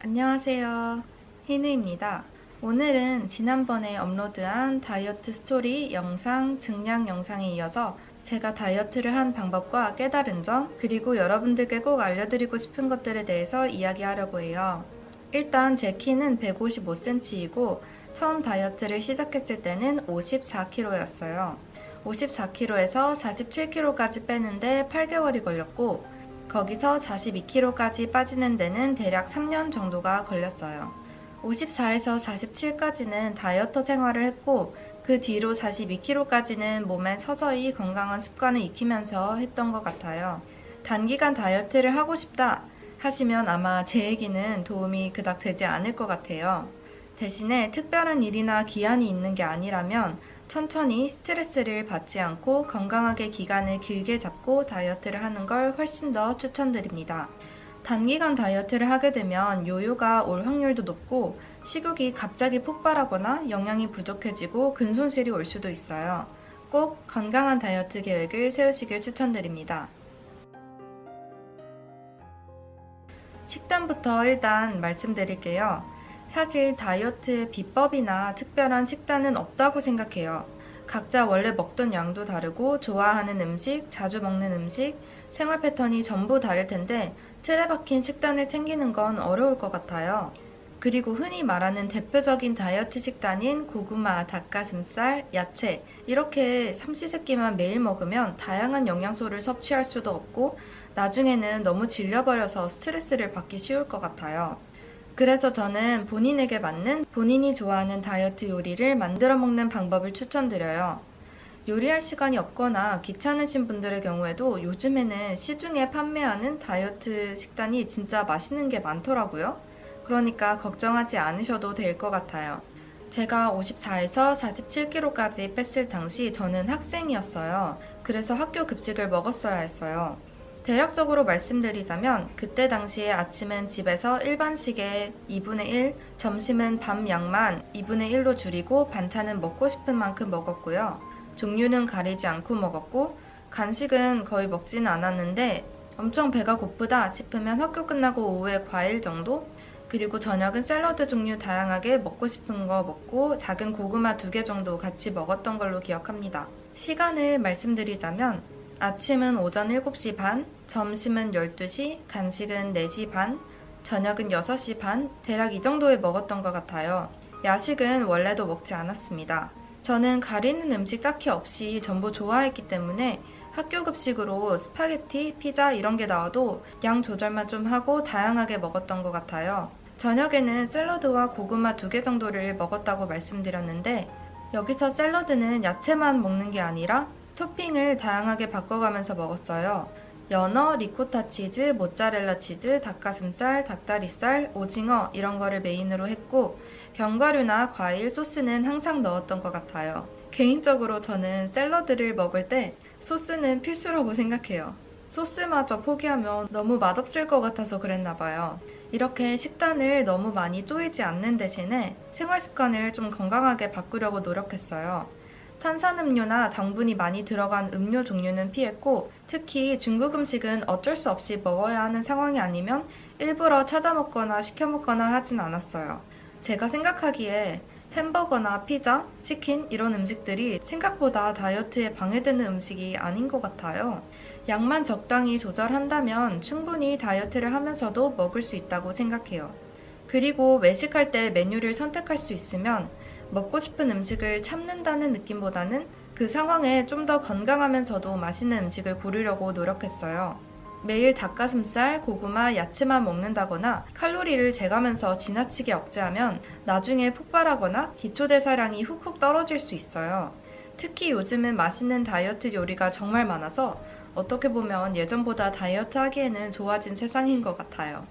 안녕하세요. 희느입니다. 오늘은 지난번에 업로드한 다이어트 스토리 영상, 증량 영상에 이어서 제가 다이어트를 한 방법과 깨달은 점, 그리고 여러분들께 꼭 알려드리고 싶은 것들에 대해서 이야기하려고 해요. 일단 제 키는 155cm이고 처음 다이어트를 시작했을 때는 54kg였어요. 54kg에서 47kg까지 빼는데 8개월이 걸렸고 거기서 42kg까지 빠지는 데는 대략 3년 정도가 걸렸어요. 54에서 47까지는 다이어터 생활을 했고 그 뒤로 42kg까지는 몸에 서서히 건강한 습관을 익히면서 했던 것 같아요. 단기간 다이어트를 하고 싶다 하시면 아마 제 얘기는 도움이 그닥 되지 않을 것 같아요. 대신에 특별한 일이나 기한이 있는 게 아니라면 천천히 스트레스를 받지 않고 건강하게 기간을 길게 잡고 다이어트를 하는 걸 훨씬 더 추천드립니다. 단기간 다이어트를 하게 되면 요요가 올 확률도 높고 식욕이 갑자기 폭발하거나 영양이 부족해지고 근손실이 올 수도 있어요. 꼭 건강한 다이어트 계획을 세우시길 추천드립니다. 식단부터 일단 말씀드릴게요. 사실 다이어트의 비법이나 특별한 식단은 없다고 생각해요. 각자 원래 먹던 양도 다르고 좋아하는 음식, 자주 먹는 음식, 생활 패턴이 전부 다를 텐데 틀에 박힌 식단을 챙기는 건 어려울 것 같아요. 그리고 흔히 말하는 대표적인 다이어트 식단인 고구마, 닭가슴살, 야채 이렇게 삼시세끼만 매일 먹으면 다양한 영양소를 섭취할 수도 없고 나중에는 너무 질려버려서 스트레스를 받기 쉬울 것 같아요. 그래서 저는 본인에게 맞는 본인이 좋아하는 다이어트 요리를 만들어 먹는 방법을 추천드려요. 요리할 시간이 없거나 귀찮으신 분들의 경우에도 요즘에는 시중에 판매하는 다이어트 식단이 진짜 맛있는 게 많더라고요. 그러니까 걱정하지 않으셔도 될 것 같아요. 제가 54에서 47kg까지 뺐을 당시 저는 학생이었어요. 그래서 학교 급식을 먹었어야 했어요. 대략적으로 말씀드리자면 그때 당시에 아침은 집에서 일반식의 2분의 1, 점심은 밥 양만 2분의 1로 줄이고 반찬은 먹고 싶은 만큼 먹었고요. 종류는 가리지 않고 먹었고 간식은 거의 먹지는 않았는데 엄청 배가 고프다 싶으면 학교 끝나고 오후에 과일 정도? 그리고 저녁은 샐러드 종류 다양하게 먹고 싶은 거 먹고 작은 고구마 두 개 정도 같이 먹었던 걸로 기억합니다. 시간을 말씀드리자면 아침은 오전 7시 반, 점심은 12시, 간식은 4시 반, 저녁은 6시 반, 대략 이 정도에 먹었던 것 같아요. 야식은 원래도 먹지 않았습니다. 저는 가리는 음식 딱히 없이 전부 좋아했기 때문에 학교 급식으로 스파게티, 피자 이런 게 나와도 양 조절만 좀 하고 다양하게 먹었던 것 같아요. 저녁에는 샐러드와 고구마 두 개 정도를 먹었다고 말씀드렸는데 여기서 샐러드는 야채만 먹는 게 아니라 토핑을 다양하게 바꿔가면서 먹었어요. 연어, 리코타 치즈, 모짜렐라 치즈, 닭가슴살, 닭다리살, 오징어 이런 거를 메인으로 했고 견과류나 과일, 소스는 항상 넣었던 것 같아요. 개인적으로 저는 샐러드를 먹을 때 소스는 필수라고 생각해요. 소스마저 포기하면 너무 맛없을 것 같아서 그랬나 봐요. 이렇게 식단을 너무 많이 쪼이지 않는 대신에 생활 습관을 좀 건강하게 바꾸려고 노력했어요. 탄산음료나 당분이 많이 들어간 음료 종류는 피했고 특히 중국 음식은 어쩔 수 없이 먹어야 하는 상황이 아니면 일부러 찾아 먹거나 시켜 먹거나 하진 않았어요. 제가 생각하기에 햄버거나 피자, 치킨 이런 음식들이 생각보다 다이어트에 방해되는 음식이 아닌 것 같아요. 양만 적당히 조절한다면 충분히 다이어트를 하면서도 먹을 수 있다고 생각해요. 그리고 외식할 때 메뉴를 선택할 수 있으면 먹고 싶은 음식을 참는다는 느낌보다는 그 상황에 좀 더 건강하면서도 맛있는 음식을 고르려고 노력했어요. 매일 닭가슴살, 고구마, 야채만 먹는다거나 칼로리를 재가면서 지나치게 억제하면 나중에 폭발하거나 기초대사량이 훅훅 떨어질 수 있어요. 특히 요즘은 맛있는 다이어트 요리가 정말 많아서 어떻게 보면 예전보다 다이어트 하기에는 좋아진 세상인 것 같아요.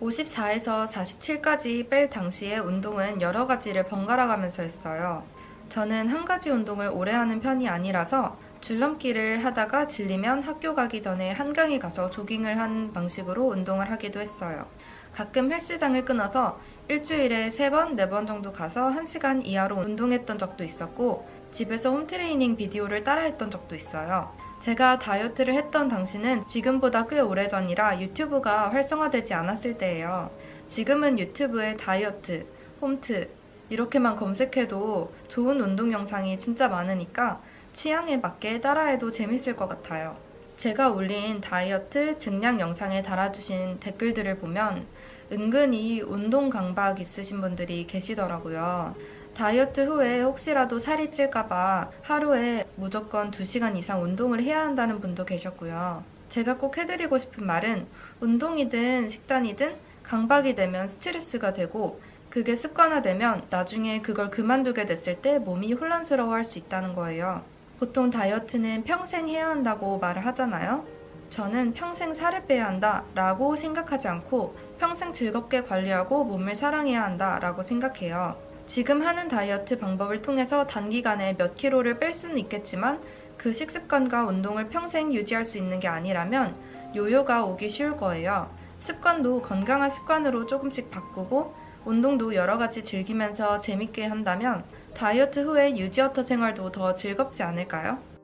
54에서 47까지 뺄 당시에 운동은 여러 가지를 번갈아 가면서 했어요. 저는 한 가지 운동을 오래 하는 편이 아니라서 줄넘기를 하다가 질리면 학교 가기 전에 한강에 가서 조깅을 하는 방식으로 운동을 하기도 했어요. 가끔 헬스장을 끊어서 일주일에 3번, 4번 정도 가서 1시간 이하로 운동했던 적도 있었고 집에서 홈트레이닝 비디오를 따라했던 적도 있어요. 제가 다이어트를 했던 당시는 지금보다 꽤 오래전이라 유튜브가 활성화되지 않았을 때예요. 지금은 유튜브에 다이어트, 홈트 이렇게만 검색해도 좋은 운동 영상이 진짜 많으니까 취향에 맞게 따라해도 재밌을 것 같아요. 제가 올린 다이어트 증량 영상에 달아주신 댓글들을 보면 은근히 운동 강박 있으신 분들이 계시더라고요. 다이어트 후에 혹시라도 살이 찔까봐 하루에 무조건 2시간 이상 운동을 해야 한다는 분도 계셨고요. 제가 꼭 해드리고 싶은 말은 운동이든 식단이든 강박이 되면 스트레스가 되고 그게 습관화되면 나중에 그걸 그만두게 됐을 때 몸이 혼란스러워 할 수 있다는 거예요. 보통 다이어트는 평생 해야 한다고 말을 하잖아요. 저는 평생 살을 빼야 한다 라고 생각하지 않고 평생 즐겁게 관리하고 몸을 사랑해야 한다 라고 생각해요. 지금 하는 다이어트 방법을 통해서 단기간에 몇 킬로를 뺄 수는 있겠지만 그 식습관과 운동을 평생 유지할 수 있는 게 아니라면 요요가 오기 쉬울 거예요. 습관도 건강한 습관으로 조금씩 바꾸고 운동도 여러 가지 즐기면서 재밌게 한다면 다이어트 후에 유지어터 생활도 더 즐겁지 않을까요?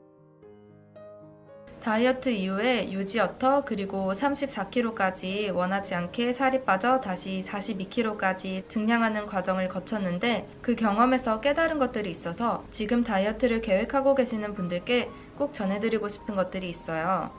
다이어트 이후에 유지어터 그리고 34kg까지 원하지 않게 살이 빠져 다시 42kg까지 증량하는 과정을 거쳤는데 그 경험에서 깨달은 것들이 있어서 지금 다이어트를 계획하고 계시는 분들께 꼭 전해드리고 싶은 것들이 있어요.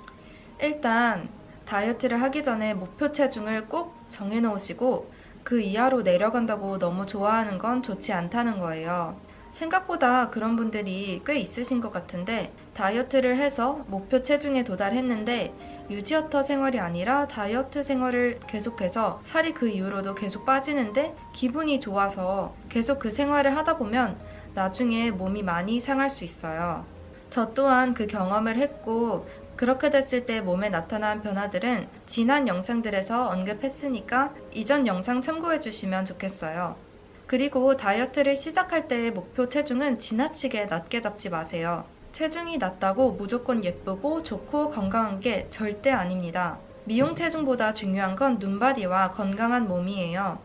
일단 다이어트를 하기 전에 목표 체중을 꼭 정해놓으시고 그 이하로 내려간다고 너무 좋아하는 건 좋지 않다는 거예요. 생각보다 그런 분들이 꽤 있으신 것 같은데 다이어트를 해서 목표 체중에 도달했는데 유지어터 생활이 아니라 다이어트 생활을 계속해서 살이 그 이후로도 계속 빠지는데 기분이 좋아서 계속 그 생활을 하다 보면 나중에 몸이 많이 상할 수 있어요. 저 또한 그 경험을 했고 그렇게 됐을 때 몸에 나타난 변화들은 지난 영상들에서 언급했으니까 이전 영상 참고해 주시면 좋겠어요. 그리고 다이어트를 시작할 때의 목표 체중은 지나치게 낮게 잡지 마세요. 체중이 낮다고 무조건 예쁘고 좋고 건강한 게 절대 아닙니다. 미용 체중보다 중요한 건 눈바디와 건강한 몸이에요.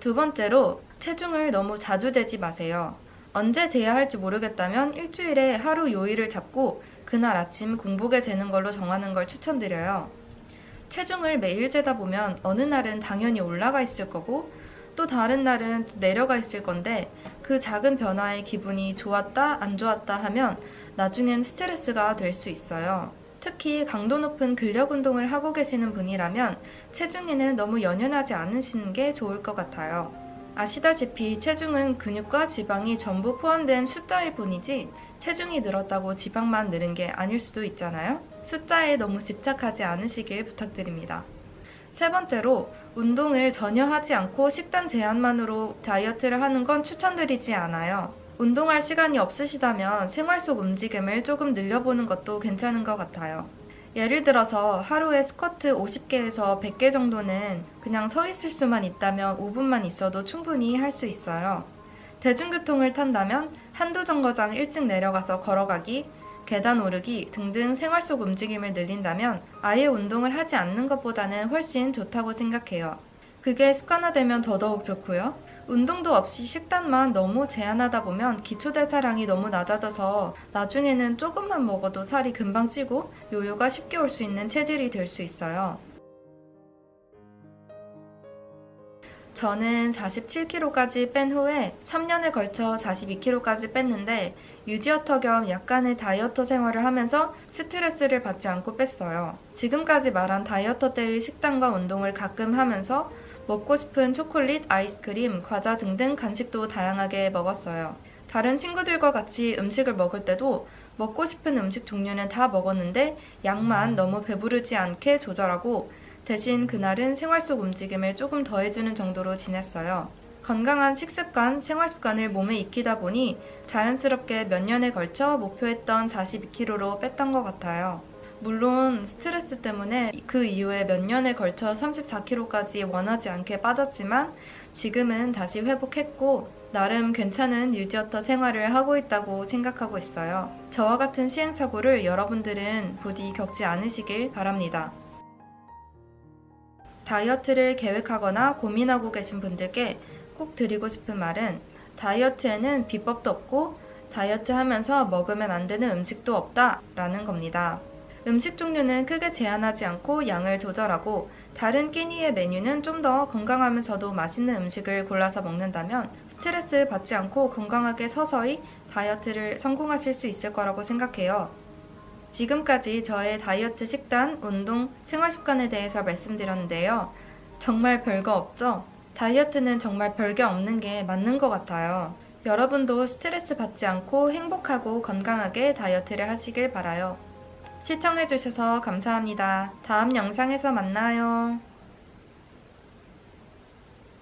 두 번째로 체중을 너무 자주 재지 마세요. 언제 재야 할지 모르겠다면 일주일에 하루 요일을 잡고 그날 아침 공복에 재는 걸로 정하는 걸 추천드려요. 체중을 매일 재다 보면 어느 날은 당연히 올라가 있을 거고 또 다른 날은 내려가 있을 건데 그 작은 변화에 기분이 좋았다 안 좋았다 하면 나중엔 스트레스가 될 수 있어요. 특히 강도 높은 근력 운동을 하고 계시는 분이라면 체중에는 너무 연연하지 않으시는 게 좋을 것 같아요. 아시다시피 체중은 근육과 지방이 전부 포함된 숫자일 뿐이지 체중이 늘었다고 지방만 늘은 게 아닐 수도 있잖아요. 숫자에 너무 집착하지 않으시길 부탁드립니다. 세 번째로 운동을 전혀 하지 않고 식단 제한만으로 다이어트를 하는 건 추천드리지 않아요. 운동할 시간이 없으시다면 생활 속 움직임을 조금 늘려보는 것도 괜찮은 것 같아요. 예를 들어서 하루에 스쿼트 50개에서 100개 정도는 그냥 서 있을 수만 있다면 5분만 있어도 충분히 할 수 있어요. 대중교통을 탄다면 한두 정거장 일찍 내려가서 걸어가기, 계단 오르기 등등 생활 속 움직임을 늘린다면 아예 운동을 하지 않는 것보다는 훨씬 좋다고 생각해요. 그게 습관화되면 더더욱 좋고요. 운동도 없이 식단만 너무 제한하다 보면 기초대사량이 너무 낮아져서 나중에는 조금만 먹어도 살이 금방 찌고 요요가 쉽게 올 수 있는 체질이 될 수 있어요. 저는 47kg까지 뺀 후에 3년에 걸쳐 42kg까지 뺐는데 유지어터 겸 약간의 다이어터 생활을 하면서 스트레스를 받지 않고 뺐어요. 지금까지 말한 다이어터 때의 식단과 운동을 가끔 하면서 먹고 싶은 초콜릿, 아이스크림, 과자 등등 간식도 다양하게 먹었어요. 다른 친구들과 같이 음식을 먹을 때도 먹고 싶은 음식 종류는 다 먹었는데 양만 너무 배부르지 않게 조절하고 대신 그날은 생활 속 움직임을 조금 더 해주는 정도로 지냈어요. 건강한 식습관, 생활 습관을 몸에 익히다 보니 자연스럽게 몇 년에 걸쳐 목표했던 42kg로 뺐던 것 같아요. 물론 스트레스 때문에 그 이후에 몇 년에 걸쳐 34kg까지 원하지 않게 빠졌지만 지금은 다시 회복했고 나름 괜찮은 유지어터 생활을 하고 있다고 생각하고 있어요. 저와 같은 시행착오를 여러분들은 부디 겪지 않으시길 바랍니다. 다이어트를 계획하거나 고민하고 계신 분들께 꼭 드리고 싶은 말은 다이어트에는 비법도 없고 다이어트 하면서 먹으면 안 되는 음식도 없다 라는 겁니다. 음식 종류는 크게 제한하지 않고 양을 조절하고 다른 끼니의 메뉴는 좀 더 건강하면서도 맛있는 음식을 골라서 먹는다면 스트레스 받지 않고 건강하게 서서히 다이어트를 성공하실 수 있을 거라고 생각해요. 지금까지 저의 다이어트 식단, 운동, 생활 습관에 대해서 말씀드렸는데요. 정말 별거 없죠? 다이어트는 정말 별게 없는 게 맞는 것 같아요. 여러분도 스트레스 받지 않고 행복하고 건강하게 다이어트를 하시길 바라요. 시청해주셔서 감사합니다. 다음 영상에서 만나요.